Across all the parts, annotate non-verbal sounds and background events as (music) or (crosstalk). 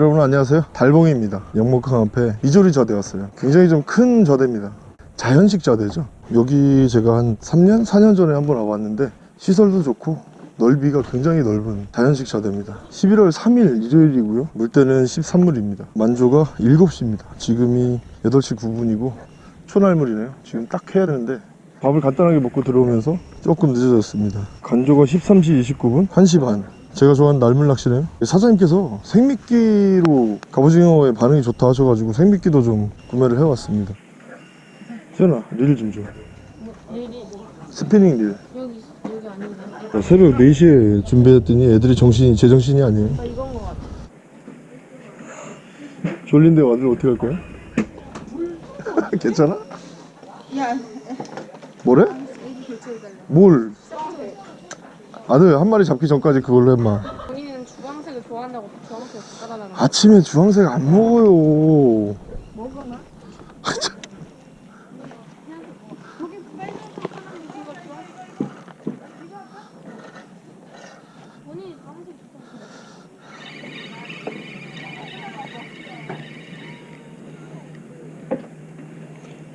여러분 안녕하세요. 달봉입니다. 영목항 앞에 이조리 저대 왔어요. 굉장히 좀 큰 저대입니다. 자연식 저대죠. 여기 제가 한 3년 4년 전에 한번 와봤는데 시설도 좋고 넓이가 굉장히 넓은 자연식 저대입니다. 11월 3일 일요일이고요. 물때는 13물입니다. 만조가 7시입니다. 지금이 8시 9분이고 초날물이네요. 지금 딱 해야 되는데 밥을 간단하게 먹고 들어오면서 조금 늦어졌습니다. 간조가 13시 29분? 1시 반 제가 좋아하는 날물 낚시네요 사장님께서 생미끼로 갑오징어의 반응이 좋다 하셔가지고 생미끼도 좀 구매를 해왔습니다 수연아 릴 좀줘 스피닝 릴 여기 여기 아닌데? 새벽 4시에 준비했더니 애들이 정신이 제정신이 아니에요 아 이건 거 같아. 졸린데 아들 어떻게 할 거야? (laughs) 괜찮아? 야 뭐래? 뭘? 아들 한 마리 잡기 전까지 그걸로 했마 본인은 주황색을 좋아한다고 주황색 깔아달라는 거. 아침에 주황색 안 먹어요 먹어나?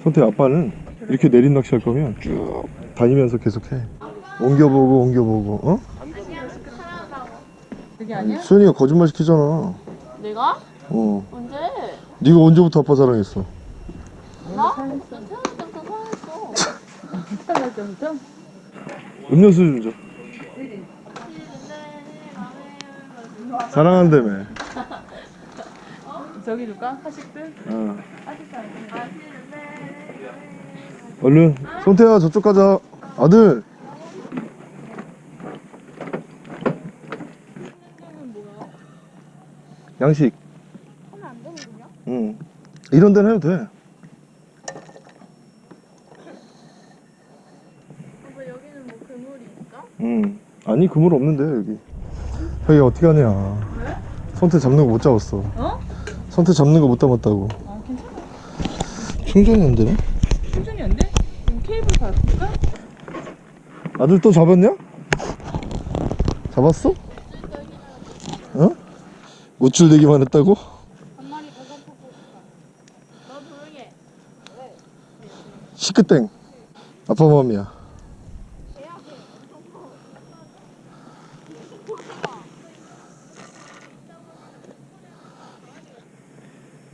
선태 아빠는 이렇게 내린 낚시 할 거면 쭉 다니면서 계속 해 옮겨보고 옮겨보고 어? 그게 아니야? 수현이가 거짓말 시키잖아 내가? 어 언제? 네가 언제부터 아빠 사랑했어 나? 태어날 때부터 사랑했어. 태어날 때부터? 음료수 좀 줘. 사랑한다며 (laughs) 저기 줄까? 하식들? 어. 얼른 손태야 저쪽 가자 아들 양식 하면 안 되는군요? 응 이런 데는 해도 돼 아빠 여기는 뭐 그물이 있어? 응. 아니 그물 없는데 여기 여기 어떻게 하냐 왜? 손태 잡는 거 못 잡았어 어? 손태 잡는 거못 담았다고 아 괜찮아. 충전이 안 되네 충전이 안 돼? 그럼 케이블 바꿀까? 아들 또 잡았냐? 잡았어? 어? 우쭐대기만 했다고? 시크땡. 아빠 맘이야.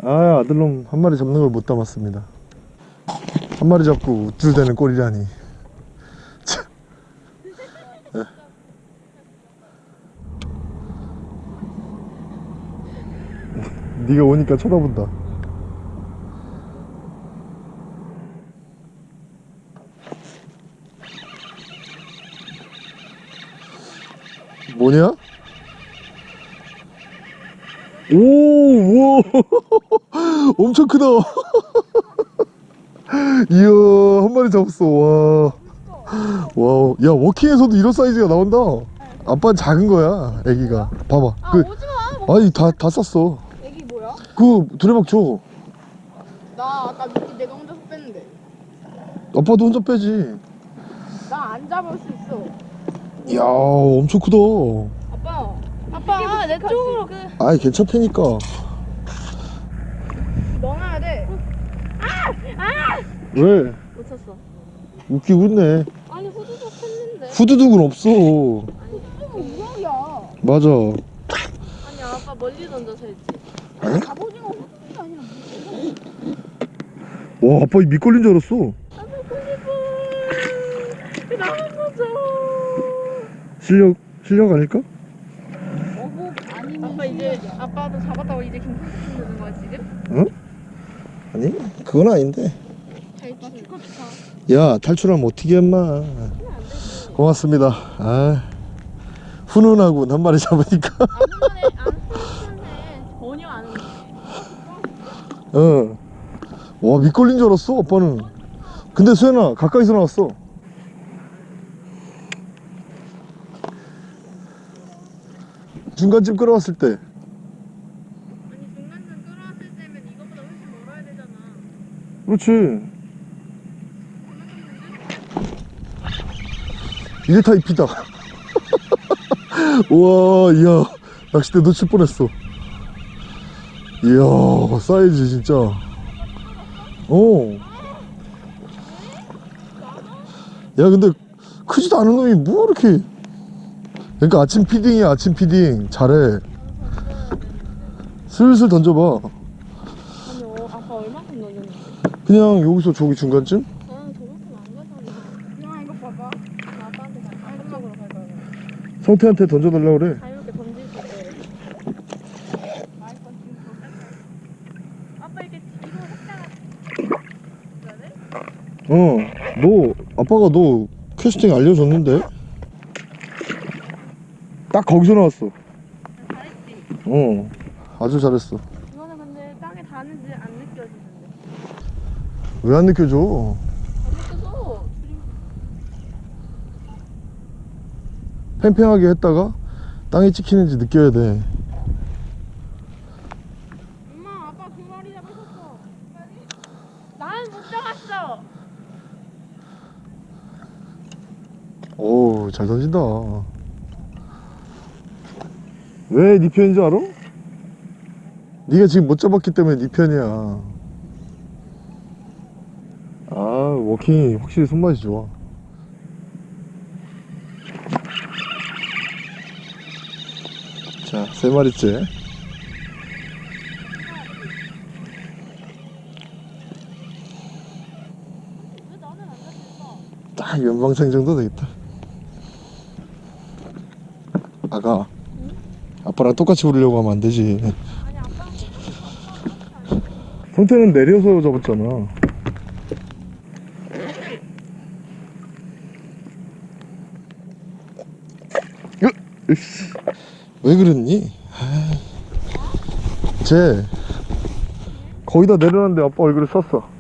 아 아들놈 한 마리 잡는 걸 못 담았습니다. 한 마리 잡고 우쭐대는 꼴이라니 네가 오니까 쳐다본다 뭐냐? 오, 우와, (laughs) 엄청 크다. (laughs) 이야, 한 마리 잡았어. 와, 와우, 야 walking에서도 이런 사이즈가 나온다. 아빠는 작은 거야, 애기가. 봐봐. 아 그. 아니 다 다 쌌어. 그 두레박 줘. 나 아까 미끼 내가 혼자서 뺐는데. 아빠도 혼자 빼지. 나 안 잡을 수 있어. 이야, 엄청 크다. 아빠. 아빠 내 쪽으로 그 아이 괜찮다니까. 넣어놔야 돼. 왜? 못 쳤어. 웃기고 있네. 아니 후두둑 했는데. 후두둑은 없어. 후두둑은 우럭이야. 맞아. 아니 아빠 멀리 던져서 했지. 갑오징어 아니라 와, 아빠 이 밑걸린 줄 알았어. 실력 실력 아닐까? 어복 아니면 아빠 이제 아빠도 잡았다고 이제 김치 되는 거야 지금? 응? 아니, 그건 아닌데. 축하. 야, 탈출하면 어떻게 했마. 고맙습니다. 아, 훈훈하군 한 마리 잡으니까. 아무만에 안 쓰는데 전혀 안 오네. 응. 와, 밑걸린 줄 알았어, 아빠는. 근데 수연아, 가까이서 나왔어. 중간쯤 끌어왔을 때. 아니 중간쯤 끌어왔을 때면 이거보다 훨씬 멀어야 되잖아. 그렇지. 이게 다 입히다. (laughs) 우와, 이야. 낚싯대 놓칠 뻔했어. 이야 사이즈 진짜 어. 야 근데 크지도 않은 놈이 뭐 이렇게 그러니까 아침 feeding이야 아침 feeding 잘해 슬슬 던져봐 아니 어, 아까 얼마큼 넣었는데? 그냥 여기서 저기 중간쯤 나는 저만큼 안 가잖아. 그냥 이거 봐봐. 나 아빠한테 갈 거야. 성태한테 던져달라 그래 자유롭게 던질 수 있게. 아빠 이렇게 뒤로 살짝. 그러네? 어너 아빠가 너 캐스팅 알려줬는데 딱 거기서 나왔어 잘했지. 어 아주 잘했어 이거는 근데 땅에 닿는지 안 느껴지는데. 왜 안 느껴져 안 느껴져. 팽팽하게 했다가 땅에 찍히는지 느껴야 돼 엄마 아빠 두 마리 잡으셨어. 나는 못 잡았어. 오잘 던진다 왜 네 편인 줄 알아? 네가 지금 못 잡았기 때문에 네 편이야 아 워킹이 확실히 손맛이 좋아 자세 마리째? 딱 연방생 정도 되겠다 아가 아빠랑 똑같이 부르려고 하면 안 되지 성태는 내려서 잡았잖아. 왜 그랬니? 아이. 쟤 거의 다 내려놨는데 아빠 얼굴에 썼어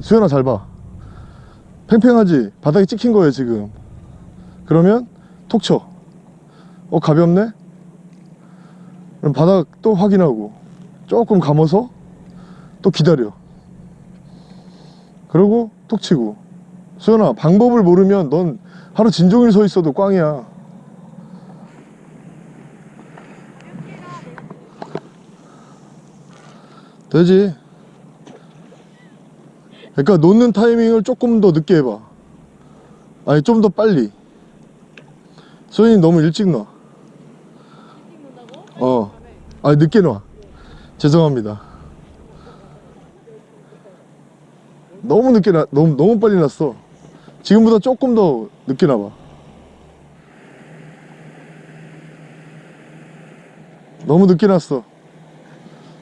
수연아 잘 봐 팽팽하지? 바닥에 찍힌 거예요 지금 그러면 톡 쳐. 어 가볍네? 그럼 바닥 또 확인하고 조금 감아서 또 기다려. 그리고 톡 치고. 수연아 방법을 모르면 넌 하루 진종일 서 있어도 꽝이야. 되지. 그러니까 놓는 타이밍을 조금 더 늦게 해봐. 아니 좀 더 빨리. 소연이 너무 일찍 놔. 어. 아 늦게 놔. 죄송합니다. 너무 늦게 나 너무 너무 빨리 났어. 지금보다 조금 더 늦게 나봐. 너무 늦게 났어.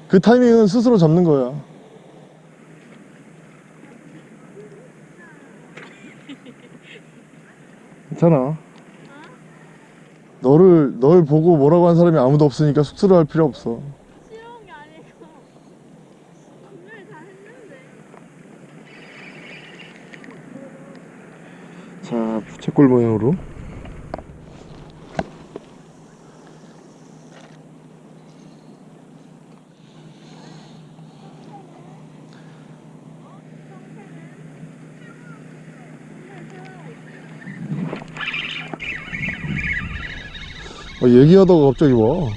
그 타이밍은 스스로 잡는 거야. 괜찮아. 너를 널 보고 뭐라고 한 사람이 아무도 없으니까 쑥스러워 할 필요 없어. 싫어한 게 아니고 분명히 다 했는데 자, 부채꼴 모양으로. 아, 얘기하다가 갑자기 와.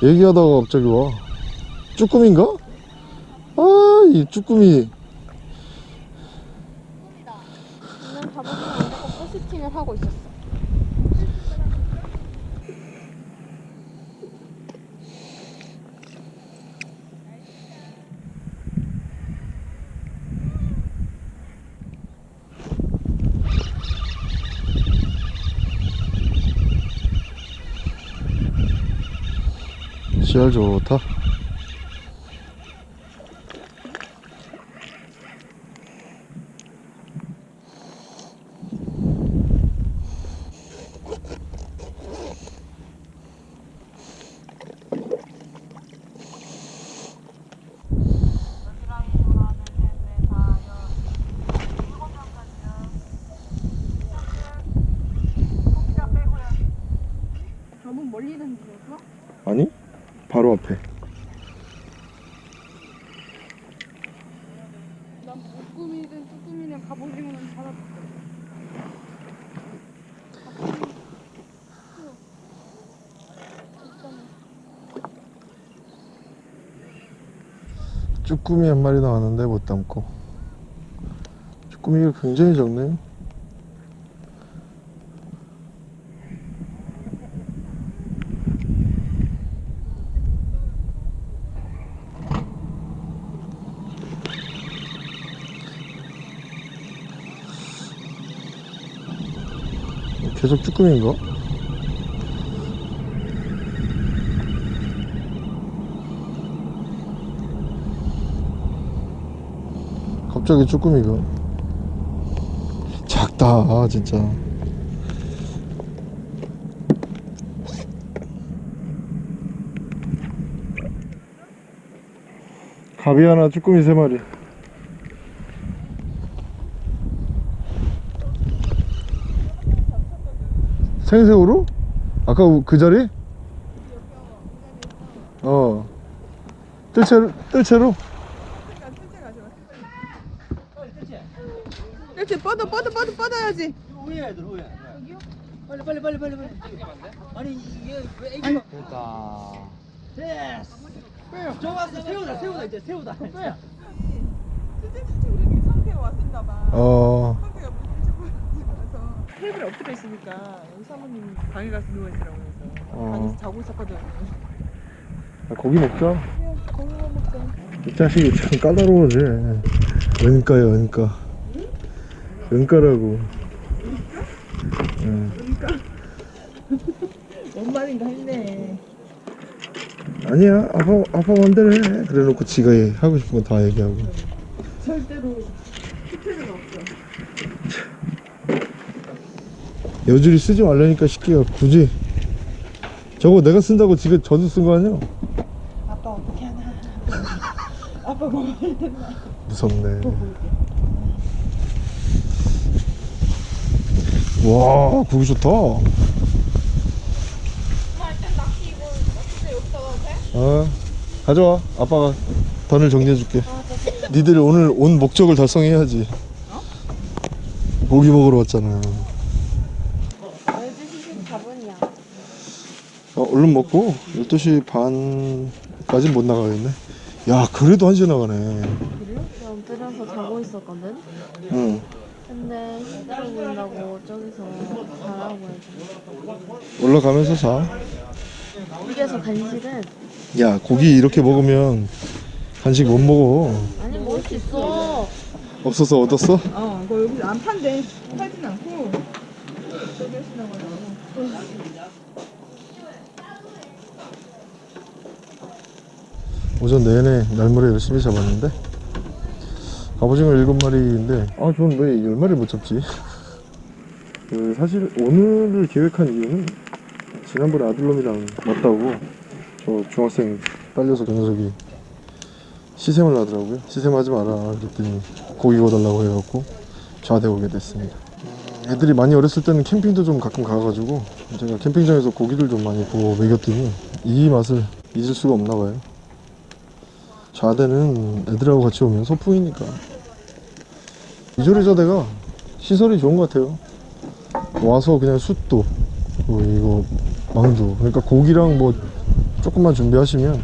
얘기하다가 갑자기 와. 쭈꾸미인가? 아, 이 쭈꾸미. 저는 잡아주면 안 되고 포스팅을 하고 있었어 씨알 좋다. 너무 멀리 던지셨어? 아니? 바로 앞에. 난 쭈꾸미든 쭈꾸미는 갑오징어는 잡았어 쭈꾸미 한 마리 나왔는데 못 담고 쭈꾸미가 굉장히 적네요 계속 쭈꾸미인가? 갑자기 쭈꾸미가 작다 아, 진짜 가비 하나 쭈꾸미 세 마리 생새우로? 아까 그 자리? 어 뜰채로? 뜰채로? 이렇게 뻗어 뻗어 뻗어 뻗어야지. 위에 애들 위에 빨리 빨리 빨리 빨리 빨리. 아니 이게 왜 애기가 그러니까. 됐어. 좋았어 세우다 세우다 이제 세우다 수진 우리 상태에 왔었나 봐 어. 상태가 무슨 테이블에 엎드려 있으니까 여기 사모님 방에 가서 누워 있으라고 해서 어. 방에서 자고 있었거든 아, 고기 먹자. 그냥 거기만 먹자. 이 자식이 참 까다로워지. 은가야 은가 은가라고. 응. 뭔 말인가 했네. 아니야 아빠 아빠 맘대로 해. 그래 놓고 지가 해. 하고 싶은 거 다 얘기하고. 절대로 스트레스가 없어. 여줄이 쓰지 말라니까 시키가 굳이. 저거 내가 쓴다고 지가 저도 쓴 거 아니야? 아빠 어떻게 하나 (laughs) 아빠 뭐할 텐가 무섭네 와 고기 좋다. 어 가져와. 아빠가 던을 정리해줄게. 니들 오늘 온 목적을 달성해야지. 고기 먹으러 왔잖아. 어, 얼른 먹고 12시 반까지 못 나가겠네. 야 그래도 1시에 나가네. 그래요? 나 엎드려서 자고 있었거든? 응 근데 힘들어 보인다고 저기서 자라고 해서 올라가면서 자. 여기에서 간식은? 야 고기 이렇게 먹으면 간식 못 먹어. 아니 먹을 수 있어. 없어서 얻었어? 어 그거 여기 안 판대. 팔진 않고. 저기 하시라고 하더라고 오전 내내 날물에 열심히 잡았는데 갑오징어 7마리인데. 아 저는 왜 10마리 못 잡지? 그 사실 오늘을 계획한 이유는 지난번에 아들놈이랑 왔다고 저 중학생 딸려서 그 녀석이 시샘을 하더라고요. 시샘하지 마라 그랬더니 고기 구워달라고 해갖고 좌대 오게 됐습니다. 음, 애들이 많이 어렸을 때는 캠핑도 좀 가끔 가가지고 제가 캠핑장에서 고기를 좀 많이 구워 먹였더니 이 맛을 잊을 수가 없나 봐요. 좌대는 애들하고 같이 오면 소풍이니까 이조리 저대가 시설이 좋은 것 같아요. 와서 그냥 숯도 그리고 이거 망두 그러니까 고기랑 뭐 조금만 준비하시면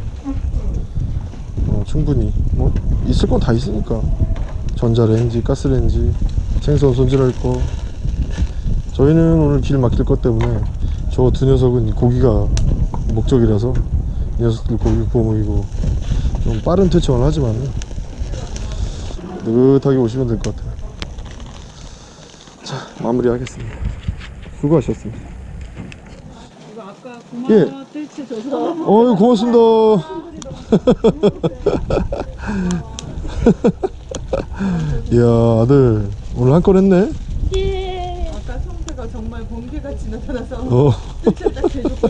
어, 충분히 뭐 있을 건 다 있으니까. 전자레인지 가스레인지 생선 손질할 거. 저희는 오늘 길 막힐 것 때문에 저 두 녀석은 고기가 목적이라서 이 녀석들 고기 구워 먹이고 좀 빠른 퇴청을 하지만 느긋하게 오시면 될 것 같아요. 자 마무리하겠습니다. 수고하셨습니다. 이거 아까 예. 고마워 뜰채 줘서 어유 고맙습니다. (laughs) 이야 아들. 오늘 한 건 했네? 아까 성태가 정말 번개같이 나타나서 어. 뜰채 딱 대줬고.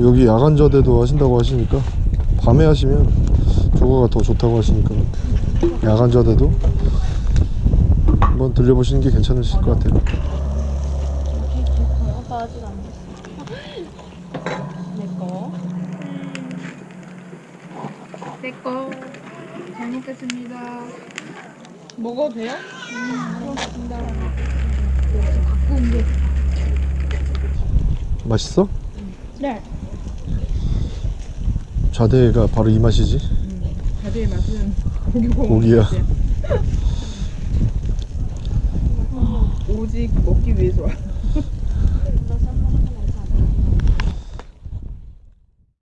(laughs) 여기 야간 저대도 하신다고 하시니까 밤에 하시면 조과가 더 좋다고 하시니까 야간 저대도 한번 들려보시는 게 괜찮으실 것 같아요 아빠 아직 안 됐어 내거 내꺼 잘 먹겠습니다. 먹어도 돼요? 맛있어? 네. 자대가 바로 이 맛이지 자대의 맛은 고기 고기야. 오직 먹기 위해서 와.